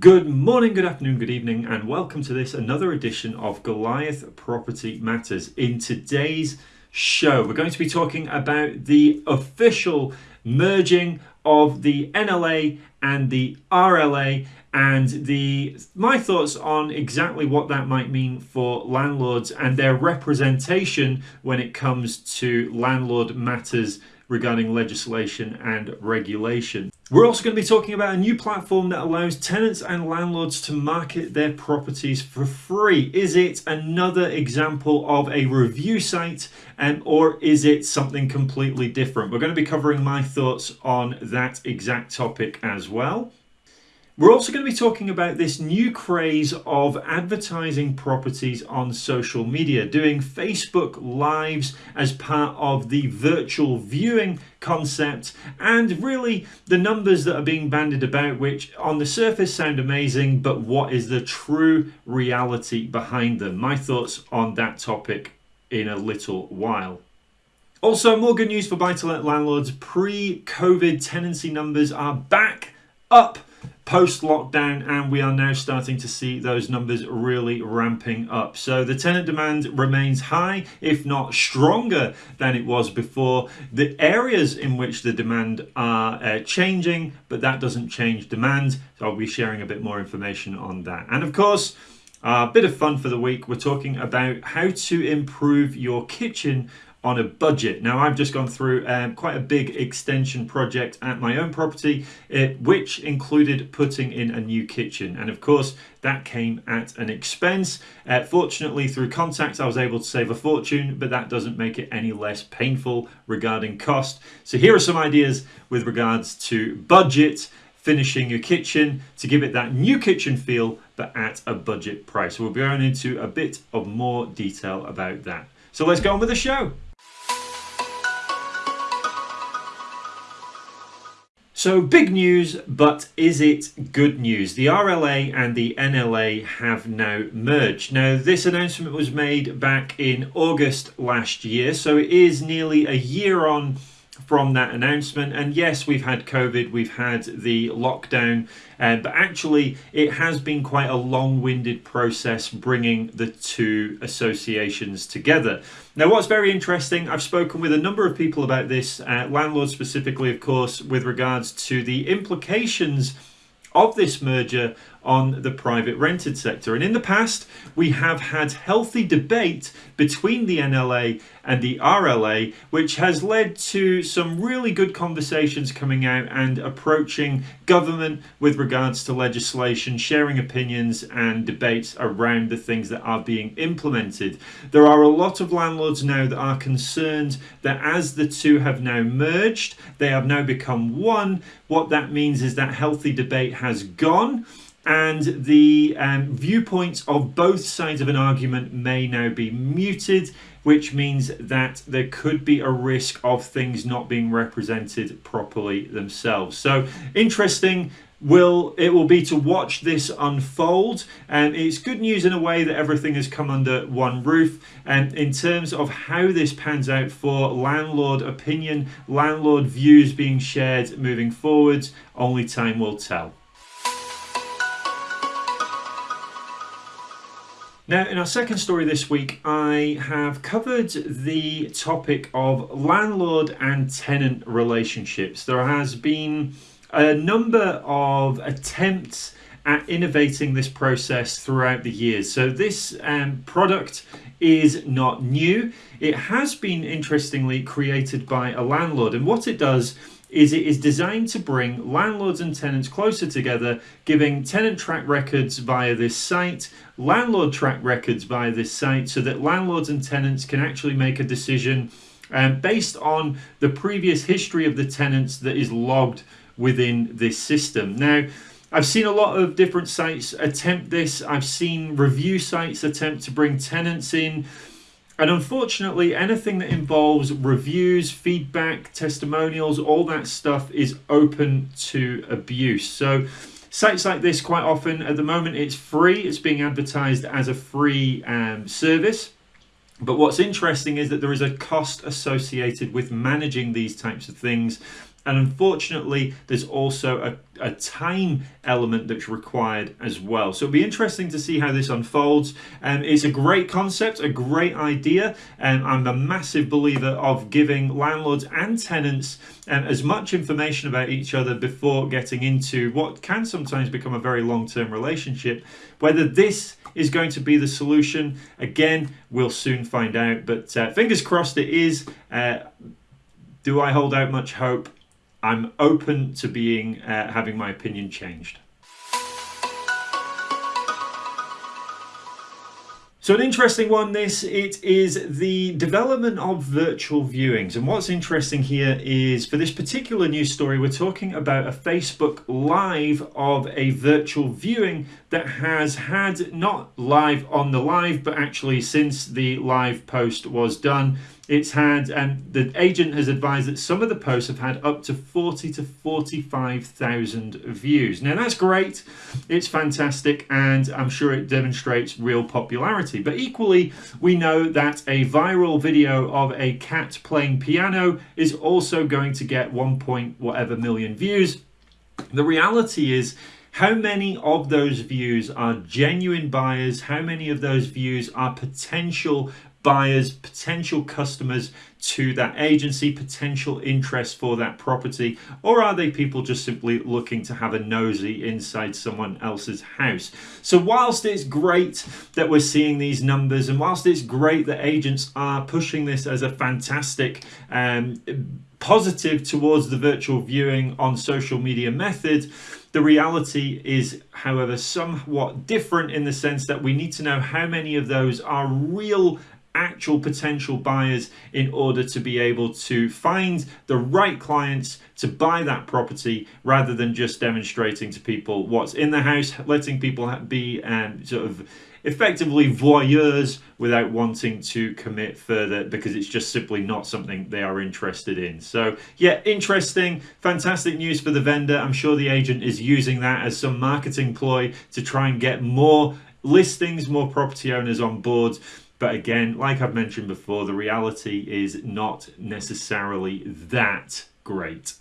Good morning, good afternoon, good evening, and welcome to this another edition of Goliath Property Matters. In today's show, we're going to be talking about the official merging of the NLA and the RLA and the my thoughts on exactly what that might mean for landlords and their representation when it comes to landlord matters regarding legislation and regulation. We're also going to be talking about a new platform that allows tenants and landlords to market their properties for free. Is it another example of a review site um, or is it something completely different? We're going to be covering my thoughts on that exact topic as well. We're also going to be talking about this new craze of advertising properties on social media, doing Facebook Lives as part of the virtual viewing concept, and really the numbers that are being bandied about, which on the surface sound amazing, but what is the true reality behind them? My thoughts on that topic in a little while. Also, more good news for buy to let landlords. Pre COVID tenancy numbers are back up post lockdown and we are now starting to see those numbers really ramping up. So the tenant demand remains high if not stronger than it was before. The areas in which the demand are uh, changing but that doesn't change demand so i'll be sharing a bit more information on that. And of course a uh, bit of fun for the week we're talking about how to improve your kitchen on a budget. Now I've just gone through um, quite a big extension project at my own property uh, which included putting in a new kitchen and of course that came at an expense. Uh, fortunately through contacts I was able to save a fortune but that doesn't make it any less painful regarding cost. So here are some ideas with regards to budget finishing your kitchen to give it that new kitchen feel but at a budget price. We'll be going into a bit of more detail about that. So let's go on with the show. So big news, but is it good news? The RLA and the NLA have now merged. Now this announcement was made back in August last year, so it is nearly a year on from that announcement. And yes, we've had COVID, we've had the lockdown, uh, but actually it has been quite a long-winded process bringing the two associations together. Now, what's very interesting, I've spoken with a number of people about this, uh, landlords specifically, of course, with regards to the implications of this merger on the private rented sector. And in the past, we have had healthy debate between the NLA and the RLA, which has led to some really good conversations coming out and approaching government with regards to legislation, sharing opinions and debates around the things that are being implemented. There are a lot of landlords now that are concerned that as the two have now merged, they have now become one. What that means is that healthy debate has gone and the um, viewpoints of both sides of an argument may now be muted which means that there could be a risk of things not being represented properly themselves. So interesting. Will it will be to watch this unfold. And it's good news in a way that everything has come under one roof. And in terms of how this pans out for landlord opinion landlord views being shared moving forwards only time will tell Now, in our second story this week, I have covered the topic of landlord and tenant relationships. There has been a number of attempts at innovating this process throughout the years. So this um, product is not new. It has been interestingly created by a landlord and what it does is it is designed to bring landlords and tenants closer together, giving tenant track records via this site, landlord track records via this site, so that landlords and tenants can actually make a decision um, based on the previous history of the tenants that is logged within this system. Now, I've seen a lot of different sites attempt this. I've seen review sites attempt to bring tenants in. And unfortunately, anything that involves reviews, feedback, testimonials, all that stuff is open to abuse. So sites like this quite often, at the moment, it's free. It's being advertised as a free um, service. But what's interesting is that there is a cost associated with managing these types of things And unfortunately, there's also a a time element that's required as well. So it'll be interesting to see how this unfolds. Um, it's a great concept, a great idea, and I'm a massive believer of giving landlords and tenants um, as much information about each other before getting into what can sometimes become a very long-term relationship. Whether this is going to be the solution, again, we'll soon find out. But uh, fingers crossed it is. Uh, do I hold out much hope? I'm open to being uh, having my opinion changed. So an interesting one this, it is the development of virtual viewings. And what's interesting here is for this particular news story, we're talking about a Facebook Live of a virtual viewing that has had not live on the live, but actually since the live post was done, it's had, and the agent has advised that some of the posts have had up to 40 to 45,000 views. Now that's great, it's fantastic, and I'm sure it demonstrates real popularity. But equally, we know that a viral video of a cat playing piano is also going to get 1 point whatever million views. The reality is, how many of those views are genuine buyers? How many of those views are potential buyers, potential customers to that agency, potential interest for that property, or are they people just simply looking to have a nosy inside someone else's house? So whilst it's great that we're seeing these numbers and whilst it's great that agents are pushing this as a fantastic um, positive towards the virtual viewing on social media method, the reality is, however, somewhat different in the sense that we need to know how many of those are real actual potential buyers in order to be able to find the right clients to buy that property rather than just demonstrating to people what's in the house, letting people be um, sort of effectively voyeurs without wanting to commit further because it's just simply not something they are interested in. So yeah, interesting, fantastic news for the vendor. I'm sure the agent is using that as some marketing ploy to try and get more listings, more property owners on board. But again, like I've mentioned before, the reality is not necessarily that great.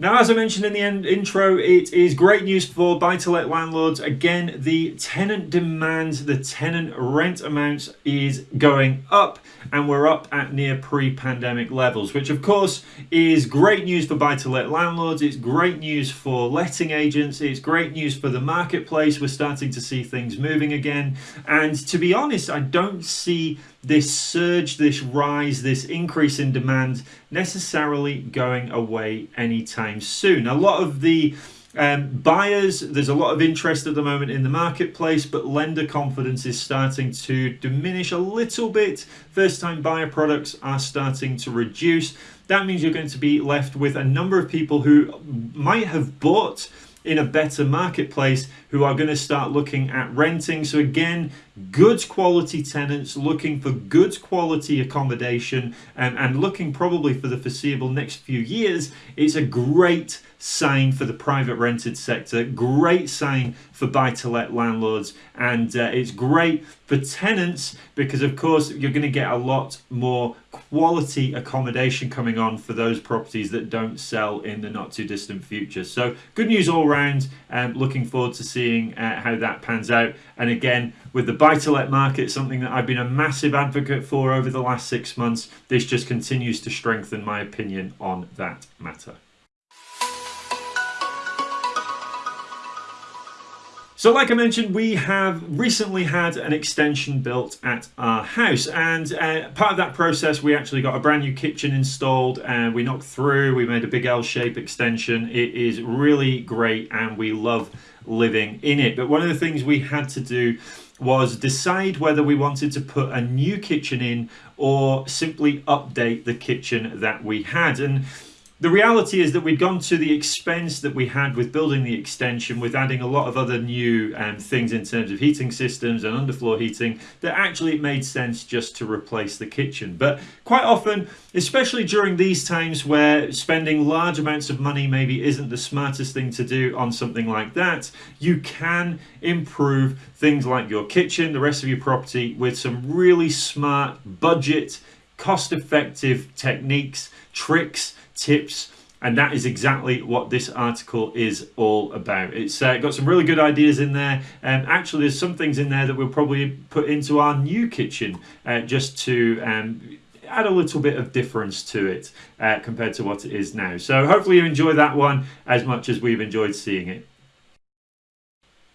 Now, as I mentioned in the end intro, it is great news for buy-to-let landlords. Again, the tenant demand, the tenant rent amounts is going up and we're up at near pre-pandemic levels, which of course is great news for buy-to-let landlords. It's great news for letting agents. It's great news for the marketplace. We're starting to see things moving again. And to be honest, I don't see this surge, this rise, this increase in demand necessarily going away anytime soon. A lot of the um, buyers, there's a lot of interest at the moment in the marketplace, but lender confidence is starting to diminish a little bit. First time buyer products are starting to reduce. That means you're going to be left with a number of people who might have bought in a better marketplace who are going to start looking at renting. So again, good quality tenants looking for good quality accommodation and, and looking probably for the foreseeable next few years. It's a great sign for the private rented sector, great sign for buy-to-let landlords, and uh, it's great for tenants because of course you're going to get a lot more quality accommodation coming on for those properties that don't sell in the not too distant future. So good news all round and um, looking forward to seeing uh, how that pans out. And again, with the buy-to-let market, something that I've been a massive advocate for over the last six months, this just continues to strengthen my opinion on that matter. So like I mentioned, we have recently had an extension built at our house and uh, part of that process we actually got a brand new kitchen installed and we knocked through, we made a big L-shape extension. It is really great and we love living in it. But one of the things we had to do was decide whether we wanted to put a new kitchen in or simply update the kitchen that we had. And the reality is that we'd gone to the expense that we had with building the extension, with adding a lot of other new um, things in terms of heating systems and underfloor heating, that actually it made sense just to replace the kitchen. But quite often, especially during these times where spending large amounts of money maybe isn't the smartest thing to do on something like that, you can improve things like your kitchen, the rest of your property with some really smart budget cost effective techniques, tricks, tips. And that is exactly what this article is all about. It's uh, got some really good ideas in there. Um, actually, there's some things in there that we'll probably put into our new kitchen uh, just to um, add a little bit of difference to it uh, compared to what it is now. So hopefully you enjoy that one as much as we've enjoyed seeing it.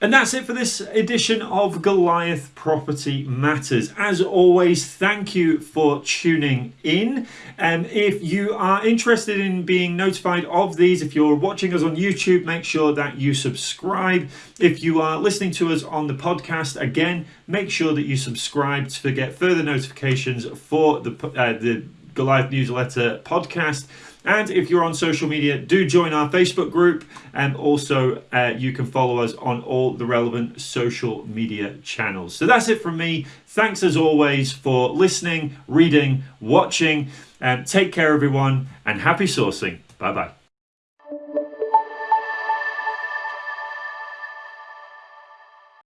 And that's it for this edition of Goliath Property Matters. As always, thank you for tuning in. And um, if you are interested in being notified of these, if you're watching us on YouTube, make sure that you subscribe. If you are listening to us on the podcast, again, make sure that you subscribe to get further notifications for the, uh, the Goliath Newsletter podcast. And if you're on social media, do join our Facebook group. And also, uh, you can follow us on all the relevant social media channels. So that's it from me. Thanks as always for listening, reading, watching. And take care, everyone, and happy sourcing. Bye bye.